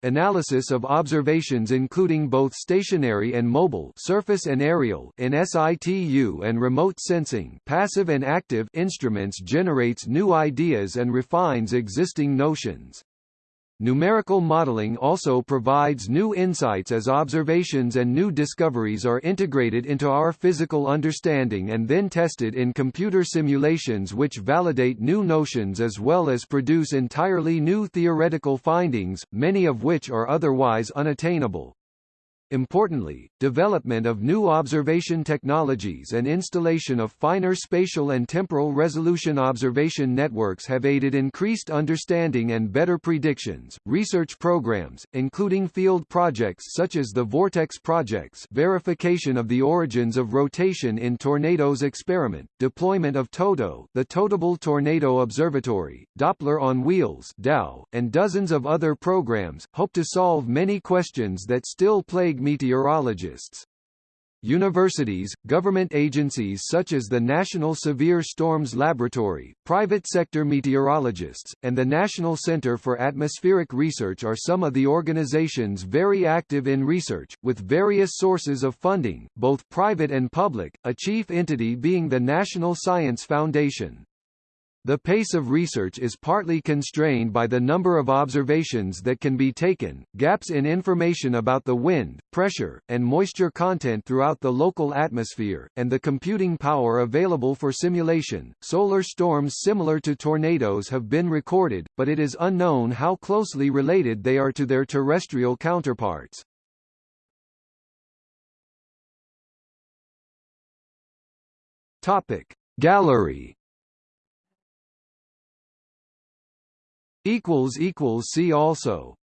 Analysis of observations including both stationary and mobile surface and aerial in situ and remote sensing passive and active instruments generates new ideas and refines existing notions. Numerical modeling also provides new insights as observations and new discoveries are integrated into our physical understanding and then tested in computer simulations which validate new notions as well as produce entirely new theoretical findings, many of which are otherwise unattainable. Importantly, development of new observation technologies and installation of finer spatial and temporal resolution observation networks have aided increased understanding and better predictions. Research programs, including field projects such as the Vortex projects, verification of the origins of rotation in tornadoes experiment, deployment of TOTO, the Totable Tornado Observatory, Doppler on Wheels (DOW), and dozens of other programs hope to solve many questions that still plague meteorologists. Universities, government agencies such as the National Severe Storms Laboratory, private sector meteorologists, and the National Center for Atmospheric Research are some of the organizations very active in research, with various sources of funding, both private and public, a chief entity being the National Science Foundation. The pace of research is partly constrained by the number of observations that can be taken, gaps in information about the wind, pressure, and moisture content throughout the local atmosphere, and the computing power available for simulation. Solar storms similar to tornadoes have been recorded, but it is unknown how closely related they are to their terrestrial counterparts. Topic Gallery equals equals see also